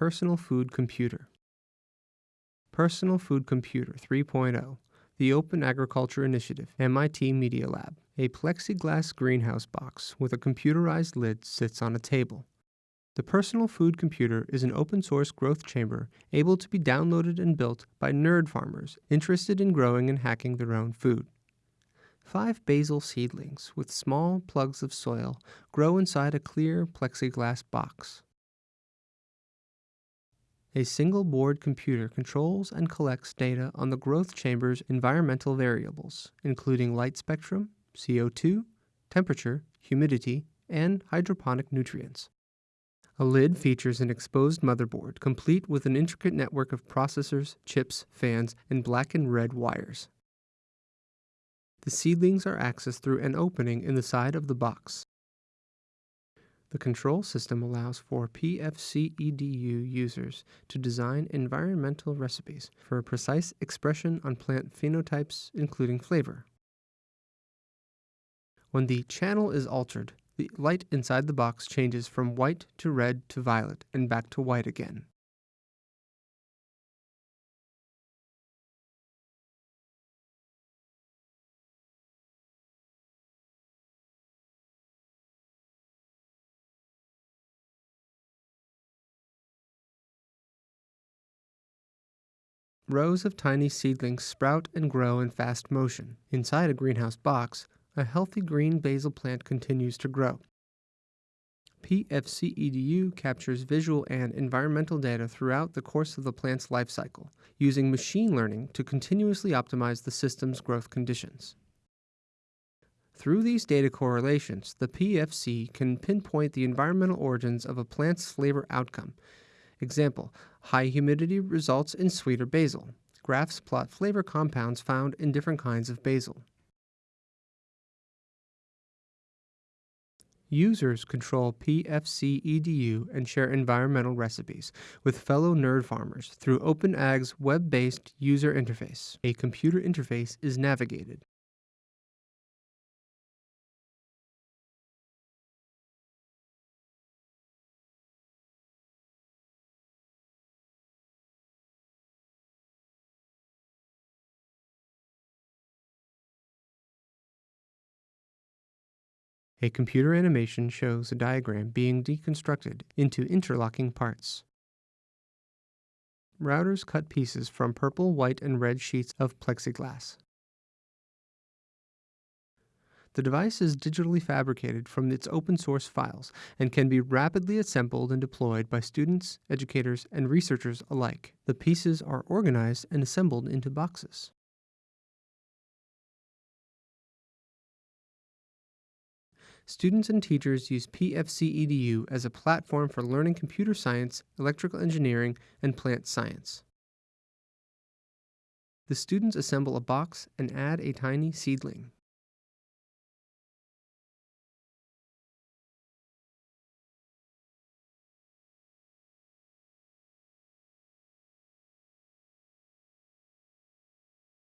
Personal Food Computer. Personal Food Computer 3.0, the Open Agriculture Initiative, MIT Media Lab. A plexiglass greenhouse box with a computerized lid sits on a table. The Personal Food Computer is an open source growth chamber able to be downloaded and built by nerd farmers interested in growing and hacking their own food. Five basil seedlings with small plugs of soil grow inside a clear plexiglass box. A single board computer controls and collects data on the growth chamber's environmental variables, including light spectrum, CO2, temperature, humidity, and hydroponic nutrients. A lid features an exposed motherboard, complete with an intricate network of processors, chips, fans, and black and red wires. The seedlings are accessed through an opening in the side of the box. The control system allows for PFC-EDU users to design environmental recipes for a precise expression on plant phenotypes, including flavor. When the channel is altered, the light inside the box changes from white to red to violet and back to white again. Rows of tiny seedlings sprout and grow in fast motion. Inside a greenhouse box, a healthy green basil plant continues to grow. PFC-EDU captures visual and environmental data throughout the course of the plant's life cycle, using machine learning to continuously optimize the system's growth conditions. Through these data correlations, the PFC can pinpoint the environmental origins of a plant's flavor outcome Example, high humidity results in sweeter basil. Graphs plot flavor compounds found in different kinds of basil. Users control PFC EDU and share environmental recipes with fellow nerd farmers through OpenAg's web-based user interface. A computer interface is navigated. A computer animation shows a diagram being deconstructed into interlocking parts. Routers cut pieces from purple, white, and red sheets of plexiglass. The device is digitally fabricated from its open source files and can be rapidly assembled and deployed by students, educators, and researchers alike. The pieces are organized and assembled into boxes. Students and teachers use PFC-EDU as a platform for learning computer science, electrical engineering, and plant science. The students assemble a box and add a tiny seedling.